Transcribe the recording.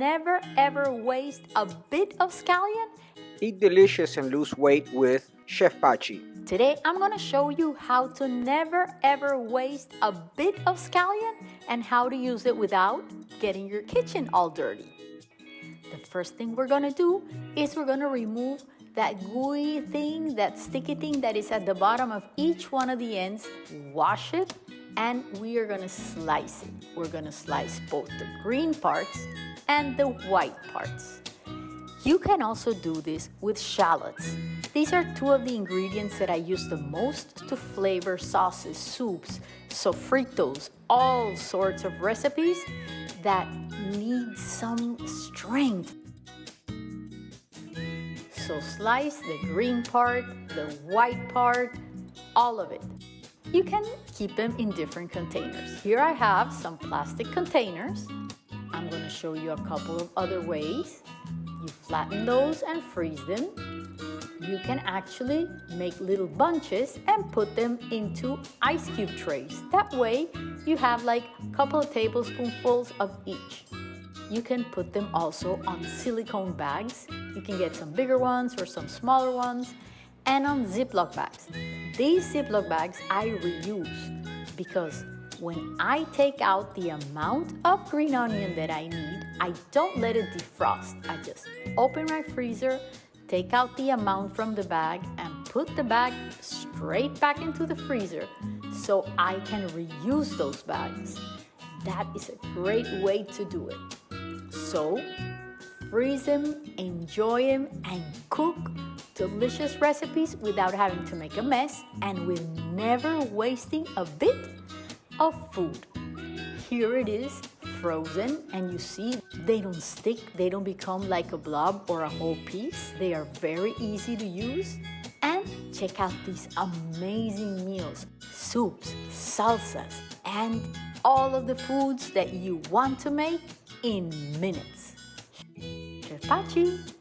never ever waste a bit of scallion? Eat delicious and lose weight with Chef Pachi. Today I'm going to show you how to never ever waste a bit of scallion and how to use it without getting your kitchen all dirty. The first thing we're going to do is we're going to remove that gooey thing, that sticky thing that is at the bottom of each one of the ends, wash it, and we are gonna slice it. We're gonna slice both the green parts and the white parts. You can also do this with shallots. These are two of the ingredients that I use the most to flavor sauces, soups, sofritos, all sorts of recipes that need some strength. So slice the green part, the white part, all of it. You can keep them in different containers. Here I have some plastic containers. I'm going to show you a couple of other ways. You flatten those and freeze them. You can actually make little bunches and put them into ice cube trays. That way you have like a couple of tablespoonfuls of each. You can put them also on silicone bags. You can get some bigger ones or some smaller ones and on Ziploc bags. These Ziploc bags I reuse because when I take out the amount of green onion that I need, I don't let it defrost. I just open my freezer, take out the amount from the bag and put the bag straight back into the freezer so I can reuse those bags. That is a great way to do it. So, freeze them, enjoy them, and cook delicious recipes without having to make a mess and with never wasting a bit of food. Here it is, frozen, and you see they don't stick, they don't become like a blob or a whole piece. They are very easy to use. And check out these amazing meals, soups, salsas, and all of the foods that you want to make in minutes. Chef Pachi.